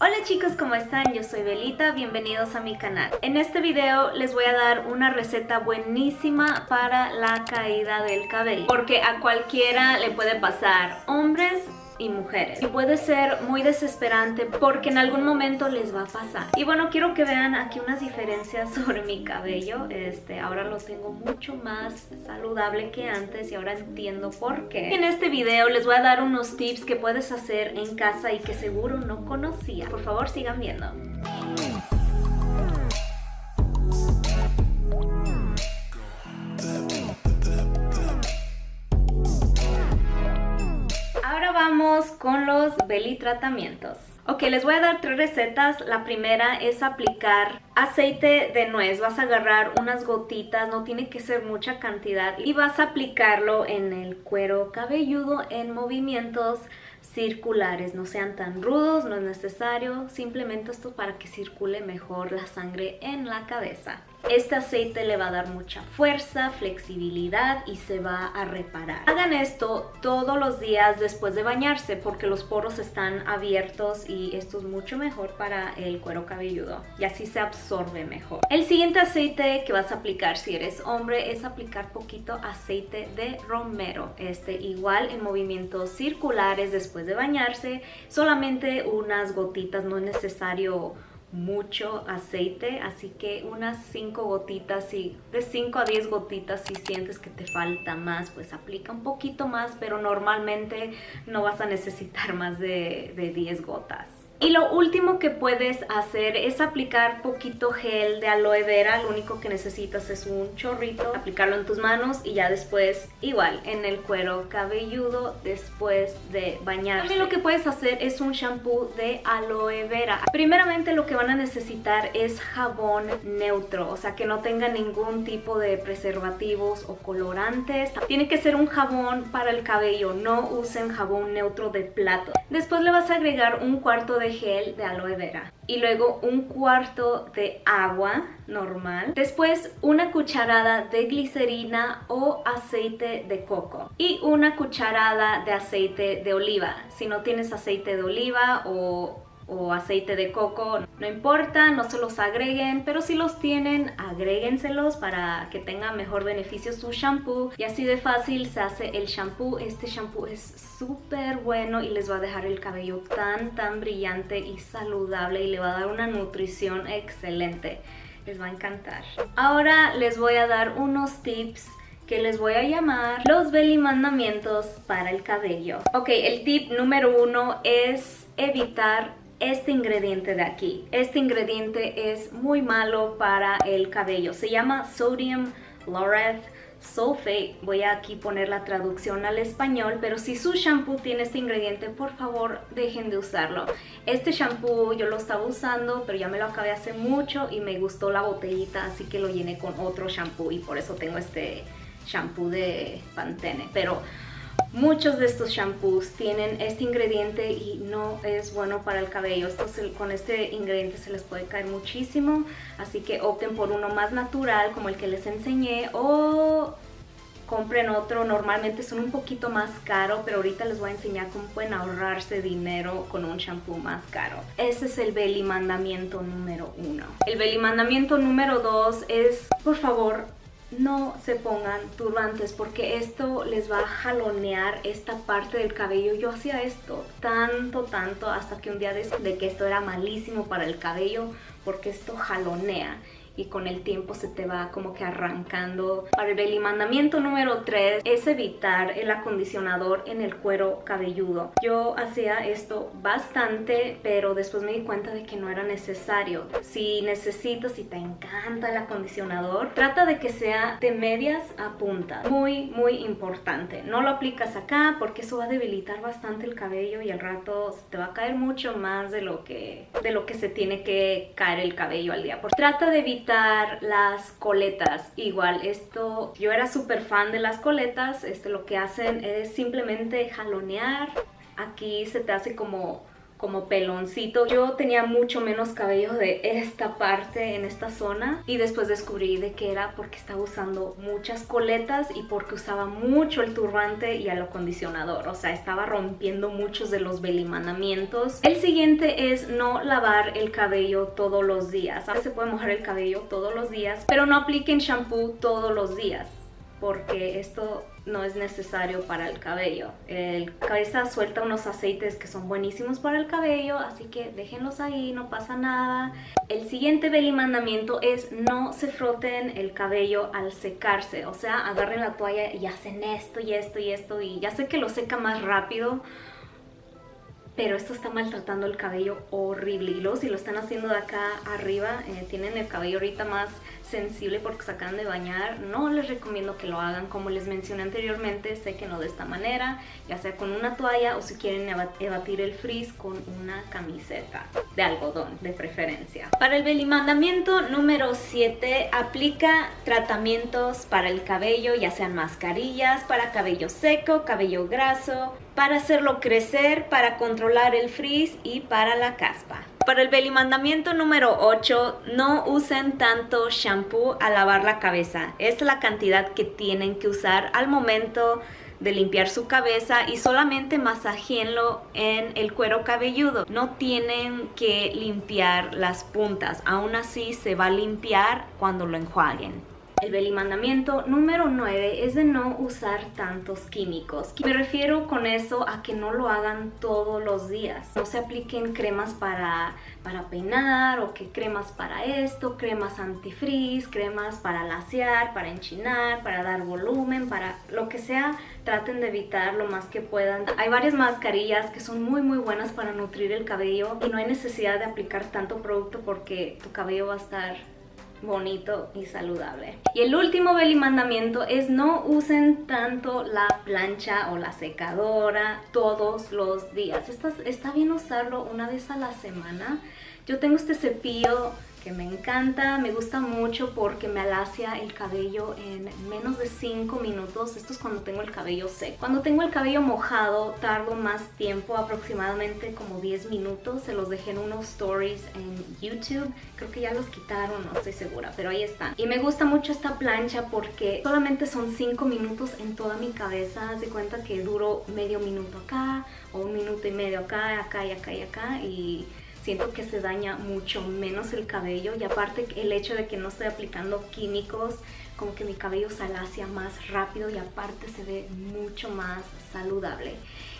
Hola chicos, ¿cómo están? Yo soy Belita, bienvenidos a mi canal. En este video les voy a dar una receta buenísima para la caída del cabello, porque a cualquiera le puede pasar, hombres y mujeres. Y puede ser muy desesperante porque en algún momento les va a pasar. Y bueno, quiero que vean aquí unas diferencias sobre mi cabello. Este, ahora lo tengo mucho más saludable que antes y ahora entiendo por qué. En este video les voy a dar unos tips que puedes hacer en casa y que seguro no conocía. Por favor, sigan viendo. Con los belly tratamientos. Ok, les voy a dar tres recetas. La primera es aplicar aceite de nuez. Vas a agarrar unas gotitas, no tiene que ser mucha cantidad. Y vas a aplicarlo en el cuero cabelludo en movimientos circulares, no sean tan rudos, no es necesario, simplemente esto para que circule mejor la sangre en la cabeza. Este aceite le va a dar mucha fuerza, flexibilidad y se va a reparar. Hagan esto todos los días después de bañarse porque los poros están abiertos y esto es mucho mejor para el cuero cabelludo y así se absorbe mejor. El siguiente aceite que vas a aplicar si eres hombre es aplicar poquito aceite de romero. Este igual en movimientos circulares después de bañarse, solamente unas gotitas, no es necesario mucho aceite, así que unas 5 gotitas, y de 5 a 10 gotitas si sientes que te falta más, pues aplica un poquito más, pero normalmente no vas a necesitar más de, de 10 gotas. Y lo último que puedes hacer es aplicar poquito gel de aloe vera. Lo único que necesitas es un chorrito, aplicarlo en tus manos y ya después igual en el cuero cabelludo después de bañar. También lo que puedes hacer es un shampoo de aloe vera. Primeramente lo que van a necesitar es jabón neutro, o sea que no tenga ningún tipo de preservativos o colorantes. Tiene que ser un jabón para el cabello, no usen jabón neutro de plato. Después le vas a agregar un cuarto de gel de aloe vera y luego un cuarto de agua normal. Después una cucharada de glicerina o aceite de coco y una cucharada de aceite de oliva. Si no tienes aceite de oliva o o aceite de coco, no importa, no se los agreguen, pero si los tienen, agréguenselos para que tenga mejor beneficio su shampoo y así de fácil se hace el shampoo. Este shampoo es súper bueno y les va a dejar el cabello tan tan brillante y saludable y le va a dar una nutrición excelente. Les va a encantar. Ahora les voy a dar unos tips que les voy a llamar los belly mandamientos para el cabello. Ok, el tip número uno es evitar este ingrediente de aquí. Este ingrediente es muy malo para el cabello. Se llama Sodium Laureth Sulfate. Voy a aquí poner la traducción al español, pero si su shampoo tiene este ingrediente, por favor dejen de usarlo. Este shampoo yo lo estaba usando, pero ya me lo acabé hace mucho y me gustó la botellita, así que lo llené con otro shampoo y por eso tengo este shampoo de Pantene. Pero Muchos de estos shampoos tienen este ingrediente y no es bueno para el cabello. con este ingrediente se les puede caer muchísimo, así que opten por uno más natural como el que les enseñé o compren otro. Normalmente son un poquito más caro, pero ahorita les voy a enseñar cómo pueden ahorrarse dinero con un shampoo más caro. Ese es el belly mandamiento número uno. El belly mandamiento número dos es, por favor, no se pongan turbantes porque esto les va a jalonear esta parte del cabello. Yo hacía esto tanto, tanto hasta que un día de que esto era malísimo para el cabello porque esto jalonea y con el tiempo se te va como que arrancando. Para el mandamiento número 3 es evitar el acondicionador en el cuero cabelludo. Yo hacía esto bastante, pero después me di cuenta de que no era necesario. Si necesitas, si te encanta el acondicionador, trata de que sea de medias a punta. Muy, muy importante. No lo aplicas acá porque eso va a debilitar bastante el cabello y al rato se te va a caer mucho más de lo que, de lo que se tiene que caer el cabello al día. Por, trata de evitar las coletas. Igual, esto, yo era súper fan de las coletas. Este, lo que hacen es simplemente jalonear. Aquí se te hace como como peloncito. Yo tenía mucho menos cabello de esta parte en esta zona y después descubrí de que era porque estaba usando muchas coletas y porque usaba mucho el turbante y el acondicionador. O sea, estaba rompiendo muchos de los belimanamientos. El siguiente es no lavar el cabello todos los días. Se puede mojar el cabello todos los días, pero no apliquen shampoo todos los días porque esto no es necesario para el cabello. El cabeza suelta unos aceites que son buenísimos para el cabello, así que déjenlos ahí, no pasa nada. El siguiente beli mandamiento es no se froten el cabello al secarse, o sea, agarren la toalla y hacen esto y esto y esto y ya sé que lo seca más rápido, pero esto está maltratando el cabello horrible. Y luego si lo están haciendo de acá arriba, eh, tienen el cabello ahorita más sensible porque se acaban de bañar, no les recomiendo que lo hagan. Como les mencioné anteriormente, sé que no de esta manera, ya sea con una toalla o si quieren evatir el frizz con una camiseta de algodón de preferencia. Para el belimandamiento número 7, aplica tratamientos para el cabello, ya sean mascarillas, para cabello seco, cabello graso, para hacerlo crecer, para controlar el frizz y para la caspa. Para el belimandamiento número 8, no usen tanto shampoo al lavar la cabeza. Es la cantidad que tienen que usar al momento de limpiar su cabeza y solamente masajeenlo en el cuero cabelludo. No tienen que limpiar las puntas, aún así se va a limpiar cuando lo enjuaguen. El belimandamiento número 9 es de no usar tantos químicos. Me refiero con eso a que no lo hagan todos los días. No se apliquen cremas para, para peinar o que cremas para esto, cremas antifrizz, cremas para lasear, para enchinar, para dar volumen, para lo que sea. Traten de evitar lo más que puedan. Hay varias mascarillas que son muy muy buenas para nutrir el cabello y no hay necesidad de aplicar tanto producto porque tu cabello va a estar bonito y saludable. Y el último belly mandamiento es no usen tanto la plancha o la secadora todos los días. Está, está bien usarlo una vez a la semana. Yo tengo este cepillo que me encanta, me gusta mucho porque me alacia el cabello en menos de 5 minutos. Esto es cuando tengo el cabello seco. Cuando tengo el cabello mojado tardo más tiempo, aproximadamente como 10 minutos. Se los dejé en unos stories en YouTube. Creo que ya los quitaron, no estoy segura, pero ahí están. Y me gusta mucho esta plancha porque solamente son 5 minutos en toda mi cabeza. Haz de cuenta que duro medio minuto acá o un minuto y medio acá, acá y acá y acá y siento que se daña mucho menos el cabello y aparte el hecho de que no estoy aplicando químicos como que mi cabello se alacia más rápido y aparte se ve mucho más saludable.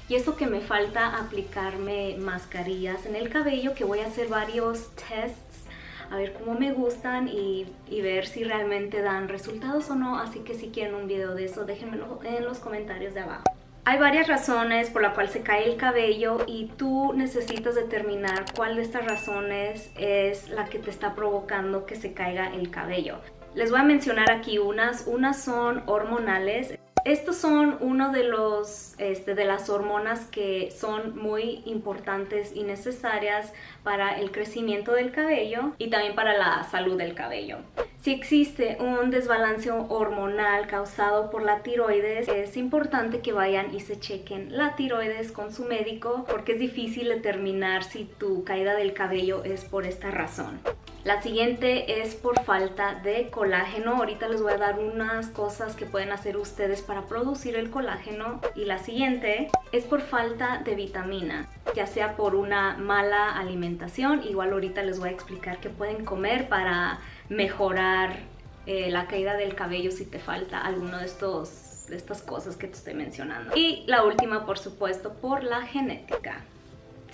Y eso que me falta aplicarme mascarillas en el cabello, que voy a hacer varios tests a ver cómo me gustan y, y, ver si realmente dan resultados o no. Así que si quieren un video de eso, déjenmelo en los comentarios de abajo. Hay varias razones por la cual se cae el cabello y tú necesitas determinar cuál de estas razones es la que te está provocando que se caiga el cabello. Les voy a mencionar aquí unas. Unas son hormonales. Estos son uno de los este, de las hormonas que son muy importantes y necesarias para el crecimiento del cabello y también para la salud del cabello. Si existe un desbalance hormonal causado por la tiroides, es importante que vayan y se chequen la tiroides con su médico porque es difícil determinar si tu caída del cabello es por esta razón. La siguiente es por falta de colágeno. Ahorita les voy a dar unas cosas que pueden hacer ustedes para producir el colágeno. Y la siguiente es por falta de vitamina, ya sea por una mala alimentación. Igual ahorita les voy a explicar qué pueden comer para mejorar eh, la caída del cabello si te falta alguno de estos de estas cosas que te estoy mencionando. Y la última, por supuesto, por la genética.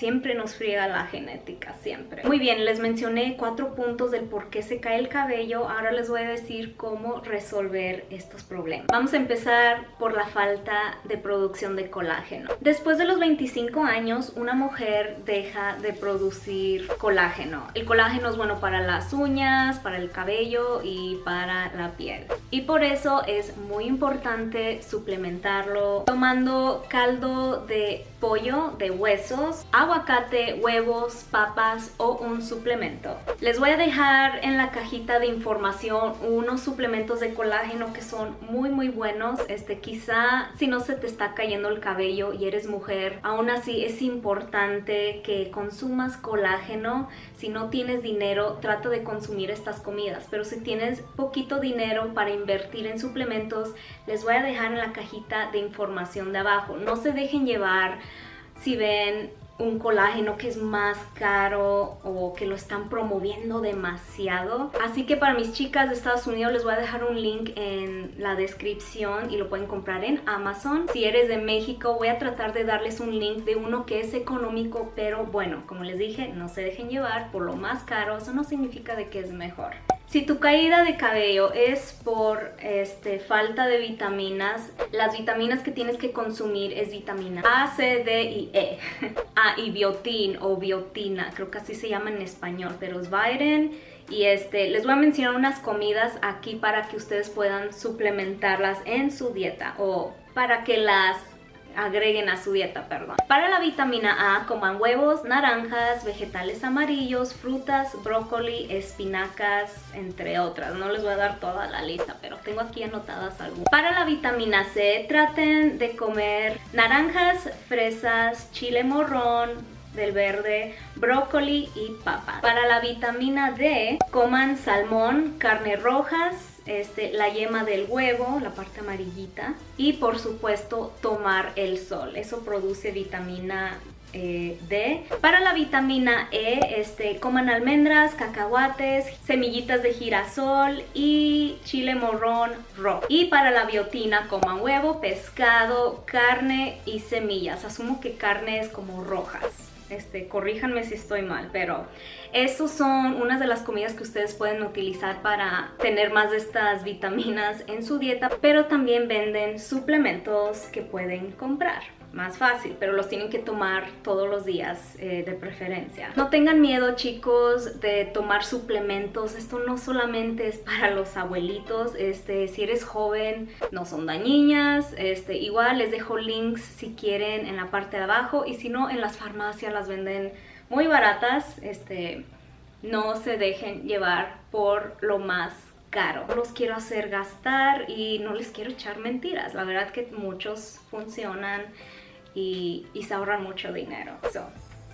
Siempre nos friega la genética, siempre. Muy bien, les mencioné cuatro puntos del por qué se cae el cabello. Ahora les voy a decir cómo resolver estos problemas. Vamos a empezar por la falta de producción de colágeno. Después de los 25 años, una mujer deja de producir colágeno. El colágeno es bueno para las uñas, para el cabello y para la piel. Y por eso es muy importante suplementarlo tomando caldo de pollo, de huesos, agua aguacate, huevos, papas o un suplemento. Les voy a dejar en la cajita de información unos suplementos de colágeno que son muy muy buenos. Este quizá si no se te está cayendo el cabello y eres mujer, aún así es importante que consumas colágeno. Si no tienes dinero, trata de consumir estas comidas, pero si tienes poquito dinero para invertir en suplementos, les voy a dejar en la cajita de información de abajo. No se dejen llevar si ven un colágeno que es más caro o que lo están promoviendo demasiado. Así que para mis chicas de Estados Unidos les voy a dejar un link en la descripción y lo pueden comprar en Amazon. Si eres de México voy a tratar de darles un link de uno que es económico, pero bueno, como les dije, no se dejen llevar por lo más caro, eso no significa de que es mejor. Si tu caída de cabello es por este, falta de vitaminas, las vitaminas que tienes que consumir es vitamina A, C, D y E. ah, y biotin o biotina, creo que así se llama en español, pero es Vitamin. Y este, les voy a mencionar unas comidas aquí para que ustedes puedan suplementarlas en su dieta o para que las agreguen a su dieta, perdón. Para la vitamina A, coman huevos, naranjas, vegetales amarillos, frutas, brócoli, espinacas, entre otras. No les voy a dar toda la lista, pero tengo aquí anotadas algunas. Para la vitamina C, traten de comer naranjas, fresas, chile morrón, del verde, brócoli y papa. Para la vitamina D, coman salmón, carne rojas, este, la yema del huevo, la parte amarillita y por supuesto tomar el sol. Eso produce vitamina eh, D. Para la vitamina E, este, coman almendras, cacahuates, semillitas de girasol y chile morrón rojo. Y para la biotina, coman huevo, pescado, carne y semillas. Asumo que carne es como rojas este, corríjanme si estoy mal, pero esos son unas de las comidas que ustedes pueden utilizar para tener más de estas vitaminas en su dieta, pero también venden suplementos que pueden comprar más fácil, pero los tienen que tomar todos los días eh, de preferencia. No tengan miedo chicos de tomar suplementos, esto no solamente es para los abuelitos, este, si eres joven no son dañinas, este, igual les dejo links si quieren en la parte de abajo y si no en las farmacias las venden muy baratas, este, no se dejen llevar por lo más caro. Los quiero hacer gastar y no les quiero echar mentiras. La verdad que muchos funcionan y, se ahorran mucho dinero.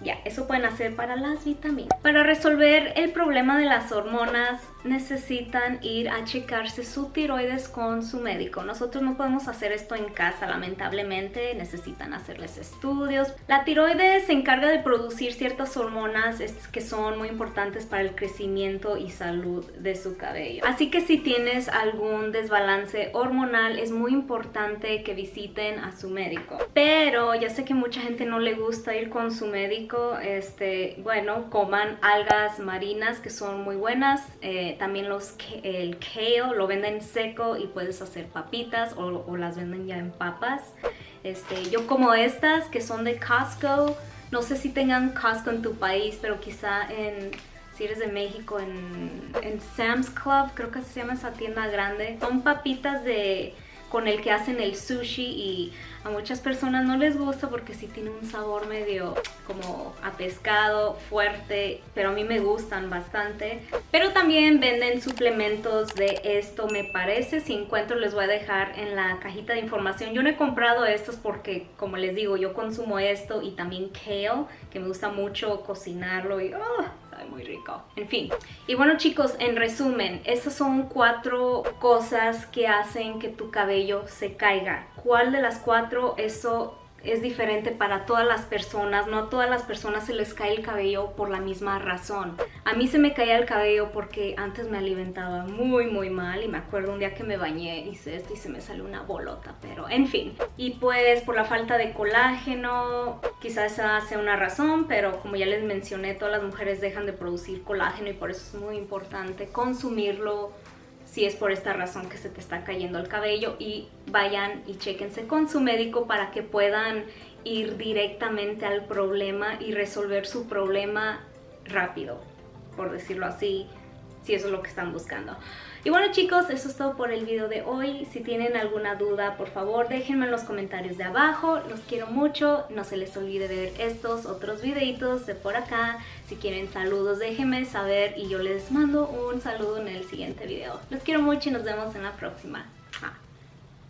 Ya, eso pueden hacer para las vitaminas. Para resolver el problema de las hormonas necesitan ir a checarse su tiroides con su médico. Nosotros no podemos hacer esto en casa, lamentablemente. Necesitan hacerles estudios. La tiroides se encarga de producir ciertas hormonas que son muy importantes para el crecimiento y salud de su cabello. Así que si tienes algún desbalance hormonal, es muy importante que visiten a su médico. Pero ya sé que mucha gente no le gusta ir con su médico este, bueno, coman algas marinas que son muy buenas. Eh, también los, el kale lo venden seco y puedes hacer papitas o, las venden ya en papas. Este, yo como estas que son de Costco. No sé si tengan Costco en tu país, pero quizá en si eres de México, en, en, Sam's Club, creo que se llama esa tienda grande. Son papitas de con el que hacen el sushi y a muchas personas no les gusta porque sí tiene un sabor medio como a pescado, fuerte, pero a mí me gustan bastante. Pero también venden suplementos de esto, me parece. Si encuentro les voy a dejar en la cajita de información. Yo no he comprado estos porque, como les digo, yo consumo esto y también kale, que me gusta mucho cocinarlo y... Oh, muy rico. En fin. Y bueno chicos, en resumen, estas son cuatro cosas que hacen que tu cabello se caiga. ¿Cuál de las cuatro eso es diferente para todas las personas, no a todas las personas se les cae el cabello por la misma razón. A mí se me caía el cabello porque antes me alimentaba muy muy mal y me acuerdo un día que me bañé, hice esto y se me salió una bolota, pero en fin. Y pues por la falta de colágeno, quizás esa sea una razón, pero como ya les mencioné, todas las mujeres dejan de producir colágeno y por eso es muy importante consumirlo si es por esta razón que se te está cayendo el cabello y vayan y chequense con su médico para que puedan ir directamente al problema y resolver su problema rápido, por decirlo así, si eso es lo que están buscando. Y bueno chicos, eso es todo por el video de hoy. Si tienen alguna duda, por favor déjenme en los comentarios de abajo. Los quiero mucho. No se les olvide ver estos otros videitos de por acá. Si quieren saludos, déjenme saber y yo les mando un saludo en el siguiente video. Los quiero mucho y nos vemos en la próxima.